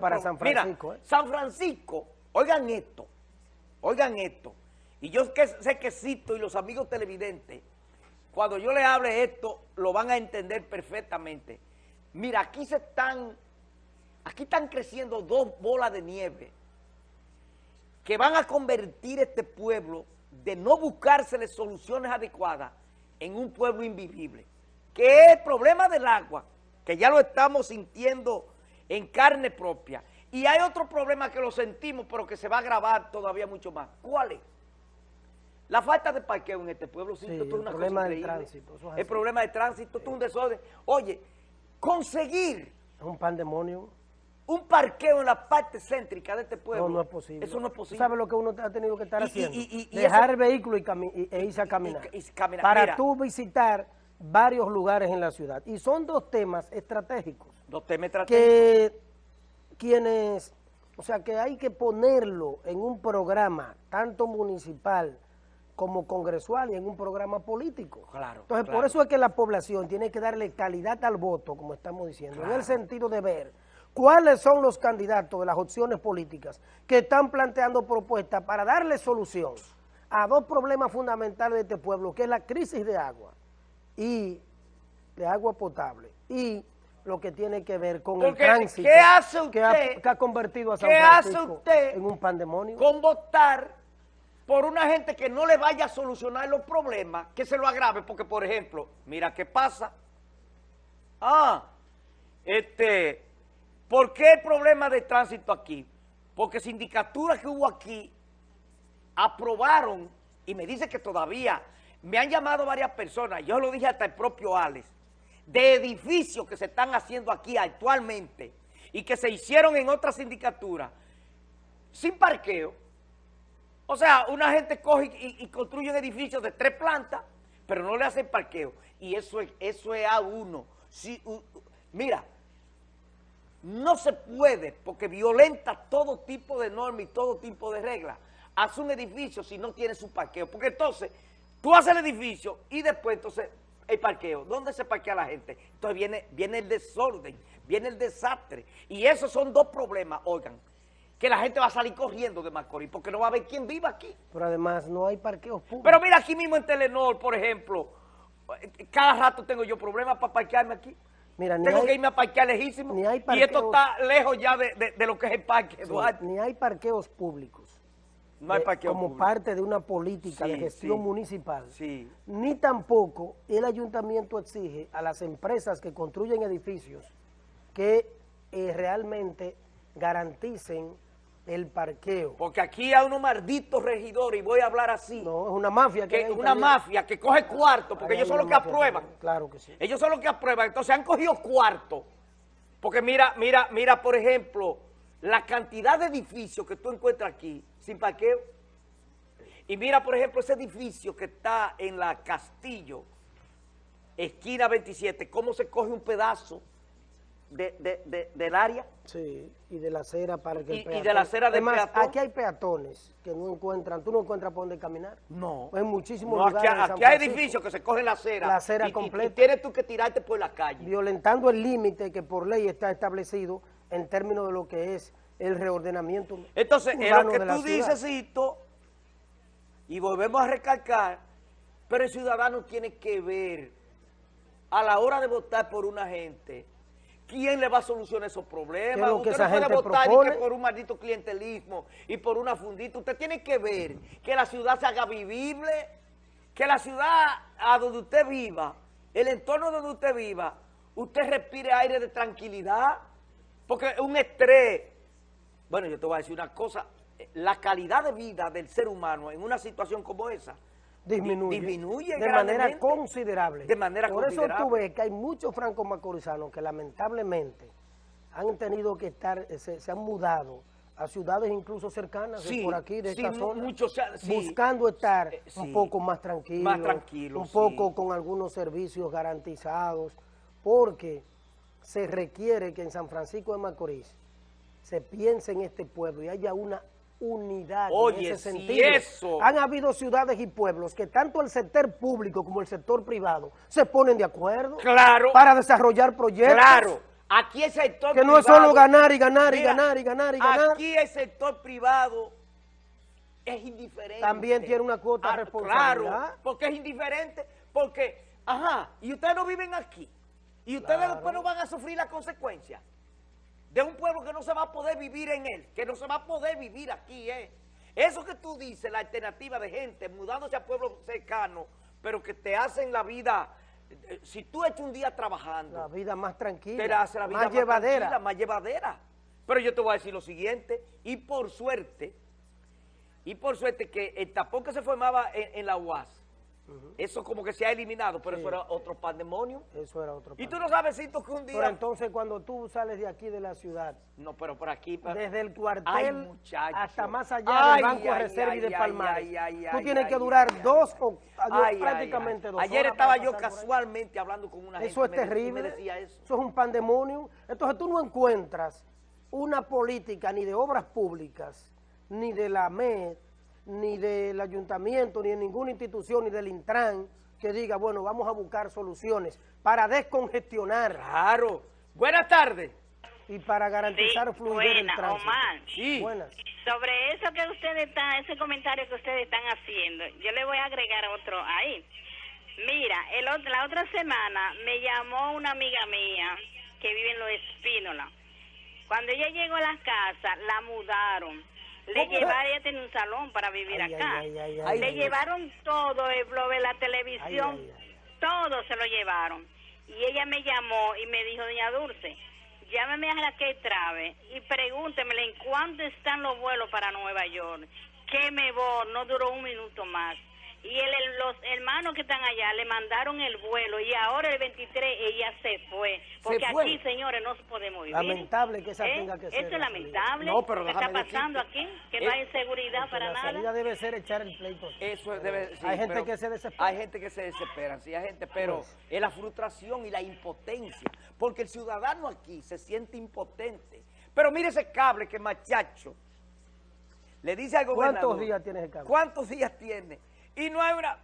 para San Francisco. Mira, ¿eh? San Francisco, oigan esto, oigan esto. Y yo que, sé que Cito y los amigos televidentes, cuando yo le hable esto, lo van a entender perfectamente. Mira, aquí se están, aquí están creciendo dos bolas de nieve que van a convertir este pueblo de no buscársele soluciones adecuadas en un pueblo invivible. Que es el problema del agua, que ya lo estamos sintiendo en carne propia. Y hay otro problema que lo sentimos, pero que se va a agravar todavía mucho más. ¿Cuál es? La falta de parqueo en este pueblo, sí, el problema del tránsito. el problema de tránsito, es un desorden. Oye, conseguir... Es un pandemonio. Un parqueo en la parte céntrica de este pueblo. No, no es posible. Eso no es posible. ¿Sabes lo que uno ha tenido que estar haciendo? Dejar el vehículo y, e irse a caminar. Para tú visitar varios lugares en la ciudad. Y son dos temas estratégicos. Dos temas estratégicos. Que quienes, o sea, que hay que ponerlo en un programa, tanto municipal como congresual y en un programa político. Claro. Entonces, por eso es que la población tiene que darle calidad al voto, como estamos diciendo, en el sentido de ver cuáles son los candidatos de las opciones políticas que están planteando propuestas para darle solución a dos problemas fundamentales de este pueblo, que es la crisis de agua y de agua potable y lo que tiene que ver con el tránsito ¿qué hace usted, que, ha, convertido a San Francisco en un pandemonio. Con votar por una gente que no le vaya a solucionar los problemas, que se lo agrave, porque por ejemplo, mira qué pasa. Ah, este, ¿por qué el problema de tránsito aquí? Porque sindicaturas que hubo aquí aprobaron, y me dice que todavía, me han llamado varias personas, yo lo dije hasta el propio Alex, de edificios que se están haciendo aquí actualmente y que se hicieron en otras sindicaturas sin parqueo. O sea, una gente coge y, construye un edificio de tres plantas, pero no le hacen parqueo. Y eso es, eso es a uno. Si, mira, no se puede, porque violenta todo tipo de normas y todo tipo de reglas, hace un edificio si no tiene su parqueo. Porque entonces, tú haces el edificio y después entonces el parqueo. ¿Dónde se parquea la gente? Entonces viene, viene el desorden, viene el desastre. Y esos son dos problemas, oigan, que la gente va a salir corriendo de Macorís porque no va a haber quién viva aquí. Pero además no hay parqueos públicos. Pero mira aquí mismo en Telenor, por ejemplo, cada rato tengo yo problemas para parquearme aquí. Mira, Tengo que irme a parquear lejísimo. Ni hay y esto está lejos ya de, lo que es el parque, Eduardo. ni hay parqueos públicos como parte de una política de gestión municipal, ni tampoco el ayuntamiento exige a las empresas que construyen edificios que eh, realmente garanticen el parqueo. Porque aquí hay unos malditos regidores, y voy a hablar así. No, es una mafia que, que Una mafia que coge cuarto, porque ellos son los que aprueban. claro que sí. Ellos son los que aprueban, entonces han cogido cuarto. Porque mira, mira, mira, por ejemplo, la cantidad de edificios que tú encuentras aquí, sin parqueo. Y mira, por ejemplo, ese edificio que está en la Castillo, esquina 27, cómo se coge un pedazo del área. Sí, y de la acera para que y, y de la acera de Además, aquí hay peatones que no encuentran, ¿tú no encuentras por dónde caminar? No. Hay muchísimos lugares Aquí, aquí hay edificios que se cogen la acera. La acera completa. Y, tienes tú que tirarte por la calle. Violentando el límite que por ley está establecido en términos de lo que es el reordenamiento Entonces, es lo que tú dices, y volvemos a recalcar, pero el ciudadano tiene que ver a la hora de votar por una gente, ¿quién le va a solucionar esos problemas? Usted no puede votar por un maldito clientelismo y por una fundita. Usted tiene que ver que la ciudad se haga vivible, que la ciudad a donde usted viva, el entorno donde usted viva, usted respire aire de tranquilidad, porque un estrés bueno, yo te voy a decir una cosa, la calidad de vida del ser humano en una situación como esa disminuye, disminuye de manera considerable. De manera Por eso tú ves que hay muchos francos macorizanos que lamentablemente han tenido que estar, se, han mudado a ciudades incluso cercanas por aquí, de esta zona, buscando estar eh, un poco más tranquilos, más tranquilo, un poco con algunos servicios garantizados, porque se requiere que en San Francisco de Macorís se piense en este pueblo y haya una unidad en ese sentido. eso... Han habido ciudades y pueblos que tanto el sector público como el sector privado se ponen de acuerdo claro. para desarrollar proyectos. Claro. aquí el sector Que no es privado- solo ganar y ganar y ganar y ganar y ganar. Aquí el sector privado es indiferente. También tiene una cuota de Ah, responsabilidad. Claro, porque es indiferente, porque, ajá, y ustedes no viven aquí. Y ustedes Claro. después no van a sufrir las consecuencias de un pueblo que no se va a poder vivir en él, que no se va a poder vivir aquí, ¿eh? Eso que tú dices, la alternativa de gente mudándose a pueblos cercanos, pero que te hacen la vida, eh, si tú echas un día trabajando, La vida más tranquila, te la hace la vida más, llevadera. tranquila, más llevadera. Pero yo te voy a decir lo siguiente, y por suerte, y por suerte que el tapón que se formaba en, en la UAS, eso como que se ha eliminado, pero Sí, eso era otro pandemonio. Eso era otro Y tú no sabes, Cito, que un día... Pero entonces cuando tú sales de aquí de la ciudad, no, pero por aquí... desde el cuartel hasta más allá Ay, del Banco de Reserva y de Palmares, tú tienes que durar dos o prácticamente dos Ayer horas estaba yo ahí. casualmente hablando con una Eso es gente. me- y terrible. me decía eso. Eso es un pandemonio. Entonces tú no encuentras una política ni de obras públicas, ni de la MED, ni del ayuntamiento, ni de ninguna institución, ni del Intran, que diga, bueno, vamos a buscar soluciones para descongestionar Claro. Buenas tardes. y para garantizar Sí, del buena, tránsito. Omar. Sí. Buenas. Sobre eso que ustedes están, ese comentario que ustedes están haciendo, yo le voy a agregar otro ahí. Mira, el, la otra semana me llamó una amiga mía que vive en Los Espínola. Cuando ella llegó a la casa, la mudaron. Le llevaron, ella tiene un salón para vivir Ay, acá. ay, ay, Le llevaron todo, el blog de la televisión, todo se lo llevaron. Y ella me llamó y me dijo, doña Dulce, llámeme a Raquel Trave y pregúntemele en cuánto están los vuelos para Nueva York. Que me voy, no duró un minuto más. Y el- el- los hermanos que están allá le mandaron el vuelo y ahora el 23 ella se fue. Porque fue. aquí, señores, no podemos vivir. Lamentable que esa ¿Eh? tenga que ser Eso la es lamentable. No, pero ¿Qué está pasando decirte, aquí? Que eh, no hay seguridad para la nada. salida debe ser echar el pleito. Eso es- debe sí, Hay gente pero que se desespera. Hay gente que se desespera, sí, hay gente, pero Pues. es la frustración y la impotencia, porque el ciudadano aquí se siente impotente. Pero mire ese cable que machacho le dice al gobernador. ¿Cuántos días tiene ese cable? ¿Cuántos días tiene? Y no hay una...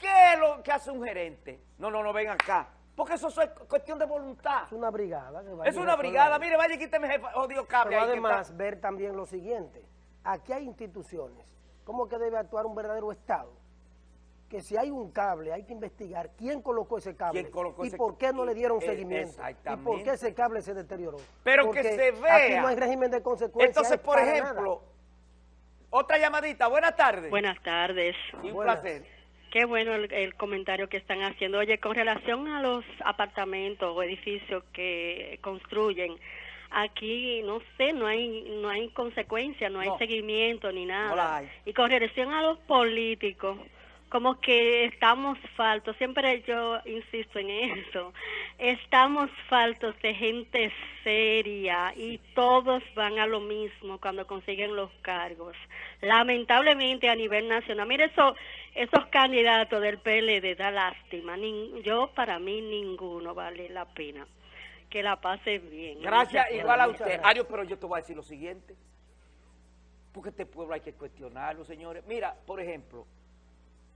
¿Qué es lo que hace un gerente? No, no, no, ven acá. Porque eso es cuestión de voluntad. Es una brigada. que Es una brigada. Mire, vaya y quíteme ese odio cable Pero además está. ver también lo siguiente, aquí hay instituciones, ¿cómo que debe actuar un verdadero Estado? Que si hay un cable hay que investigar quién colocó ese cable ¿Quién colocó y ese- por qué no le dieron eh, seguimiento y por qué ese cable se deterioró. Pero que se Aquí vea. no hay régimen de consecuencias. Entonces, por ejemplo, otra llamadita. Buenas tardes. Buenas tardes. Un Buenas. placer. Qué bueno el, el comentario que están haciendo. Oye, con relación a los apartamentos o edificios que construyen, aquí no sé, no hay no hay consecuencia, no hay No. seguimiento ni nada. No la hay. Y con relación a los políticos, como que estamos faltos, siempre yo insisto en eso, estamos faltos de gente seria y todos van a lo mismo cuando consiguen los cargos. Lamentablemente a nivel nacional, mire eso, esos candidatos del PLD da lástima, Nin- yo para mí ninguno vale la pena. Que la pase bien. Gracias, igual a usted. Ario, pero yo te voy a decir lo siguiente. Porque este pueblo hay que cuestionarlo, señores. Mira, por ejemplo,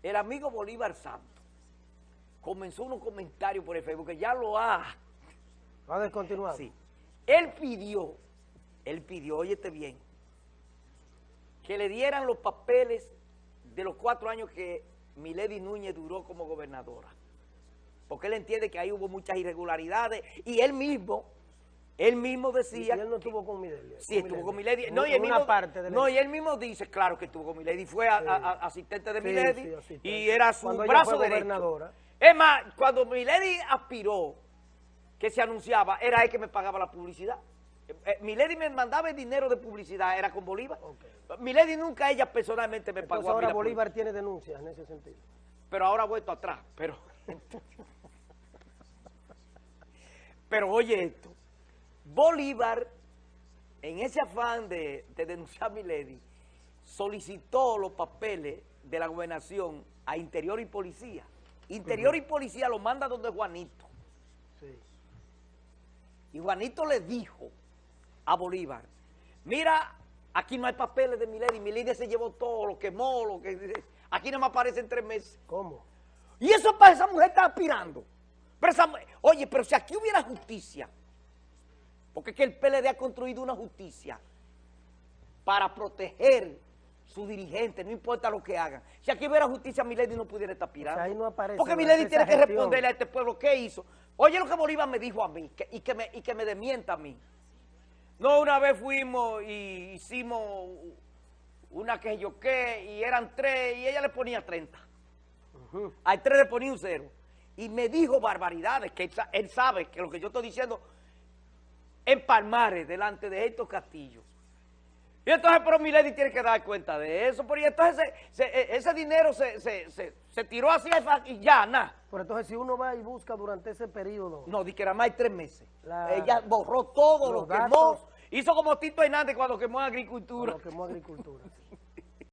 el amigo Bolívar Santos comenzó unos comentarios por el Facebook que ya lo ha... Va a descontinuar. Sí. Él pidió, él pidió, óyete bien, que le dieran los papeles de los cuatro años que Milady Núñez duró como gobernadora. Porque él entiende que ahí hubo muchas irregularidades y él mismo, él mismo Y decía... él no estuvo con Midelia. Sí, estuvo con Milady. No, y él mismo, parte de la- no, y él mismo dice, claro que estuvo con Milady. Fue a- Sí. a- a- asistente de Sí, Milady sí, asistente. y era su Cuando brazo derecho. Es más, cuando Milady aspiró, que se anunciaba, era él que me pagaba la publicidad. Eh, eh, Milady me mandaba el dinero de publicidad, era con Bolívar. Ok. Milady nunca ella personalmente me Entonces pagó a mí ahora la Bolívar tiene denuncias en ese sentido. Pero ahora ha vuelto atrás. Pero, pero oye esto. Bolívar, en ese afán de, de denunciar a Milady, solicitó los papeles de la gobernación a Interior y Policía. Interior y Policía lo manda donde Juanito. Sí. Y Juanito le dijo a Bolívar, mira, aquí no hay papeles de Milady, Milady se llevó todo, lo quemó, lo que... Aquí no me aparecen tres meses. ¿Cómo? Y eso para esa mujer está aspirando. Pero esa mu- oye, pero si aquí hubiera justicia, Porque es que el PLD ha construido una justicia para proteger su dirigente, no importa lo que hagan. Si aquí hubiera justicia, Milady no pudiera estar pirando. O sea, ahí no aparece Porque Milady tiene que gestión. responderle a este pueblo qué hizo. Oye lo que Bolívar me dijo a mí que- y, que me, y que me desmienta a mí. No, una vez fuimos y hicimos una que yo qué, y eran tres, y ella le ponía 30. Al tres le ponía un cero. Y me dijo barbaridades, que él sabe que lo que yo estoy diciendo en Palmares, delante de estos castillos. Y entonces, pero Milady tiene que dar cuenta de eso, porque entonces se- se- e- ese dinero se, se- tiró así y ya, nada. Pero entonces si uno va y busca durante ese periodo, No, di que era más de tres meses. La- Ella borró todo, lo quemó, datos. hizo como Tito Hernández cuando quemó agricultura. lo quemó agricultura. sí.